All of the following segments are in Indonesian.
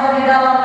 tertanislah di dalam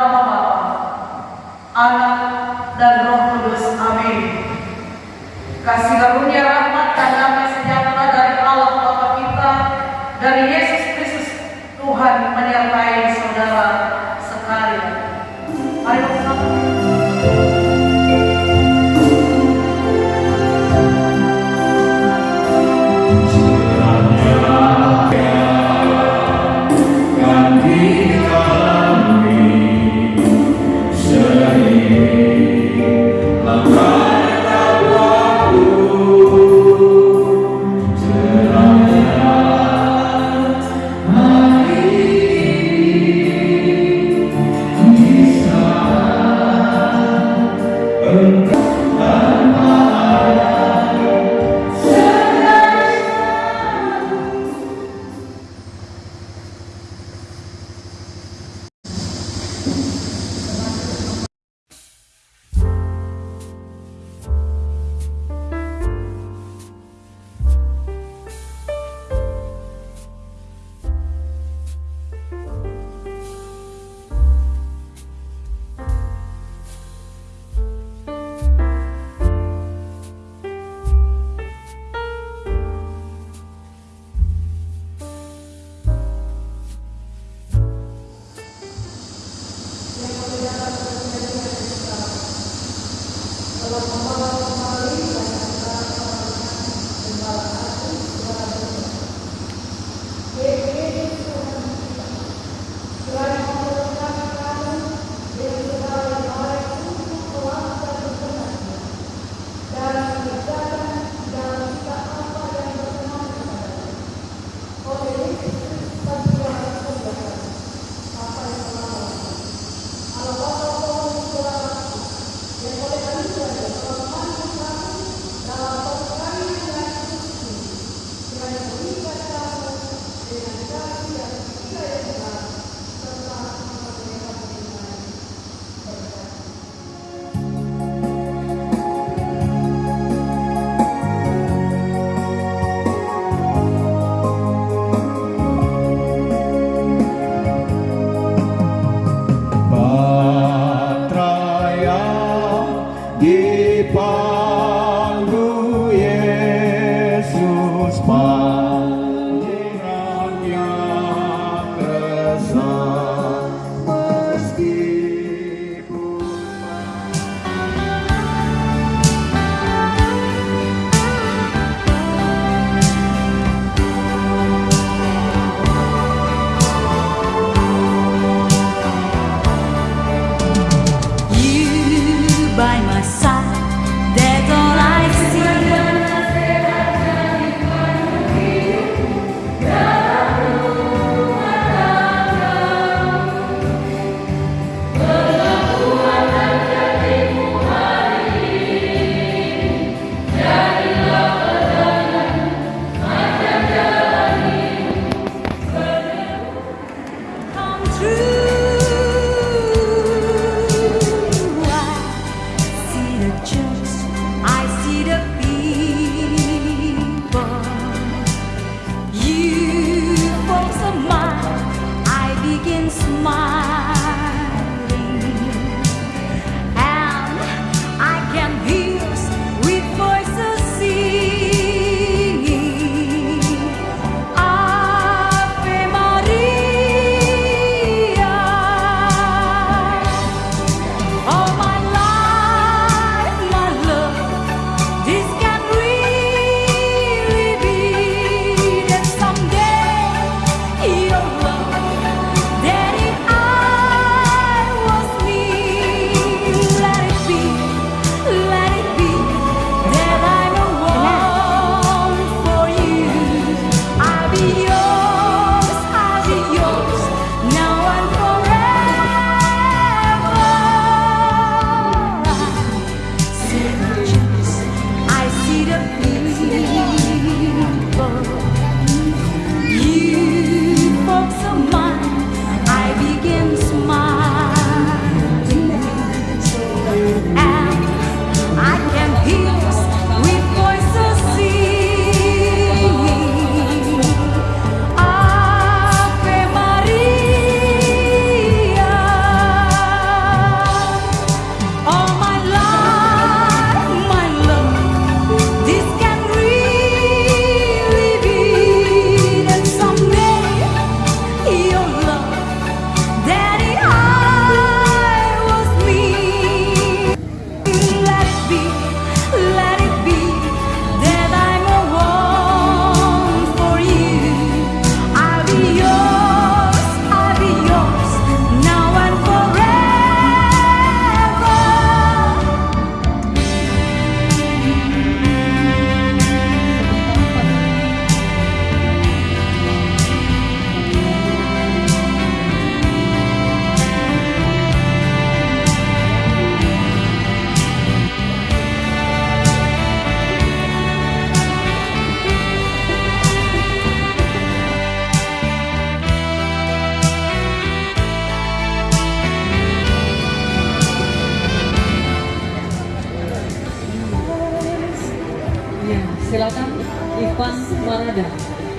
Marada,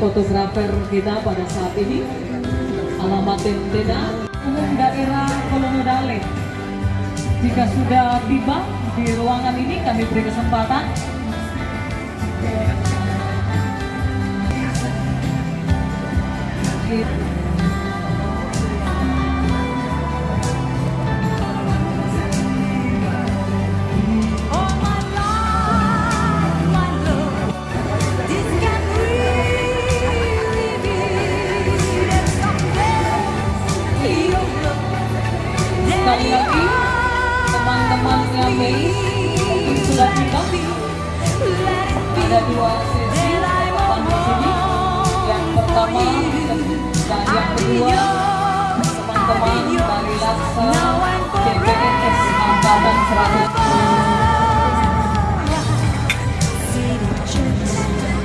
fotografer kita pada saat ini. Alamat tenda umum daerah Kolomodale. Jika sudah tiba di ruangan ini, kami beri kesempatan All kedua, teman-teman dari Laksa CPNS Angkatan 100.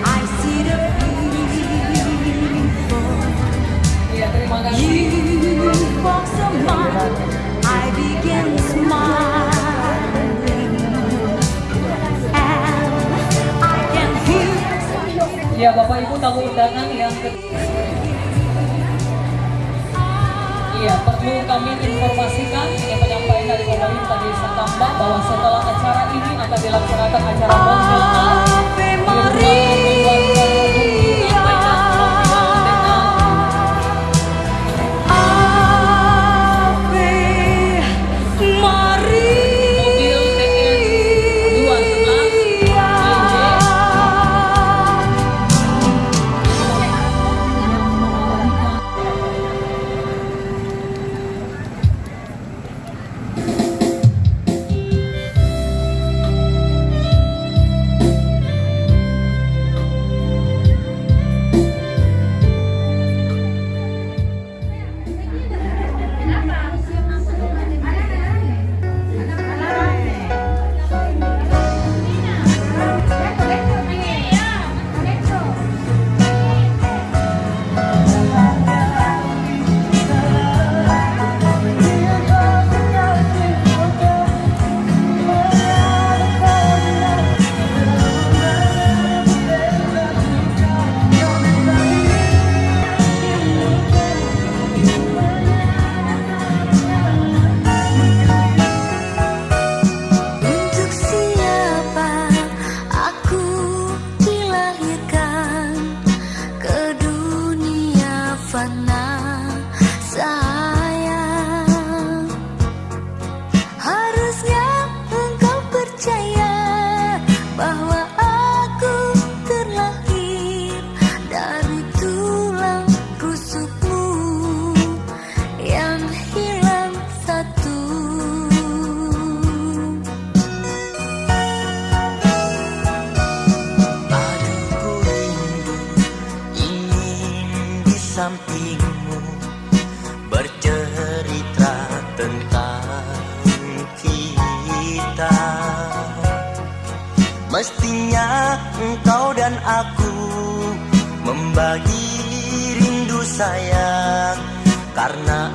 I see the beautiful terima kasih. You walks a mile, I begin smiling, and I can hear. Ya, Bapak Ibu tamu undangan yang Iya, perlu kami informasikan ini penyampaian dari pemerintah Desa Tambak bahwa setelah acara ini akan dilaksanakan acara rumah one sayang Karena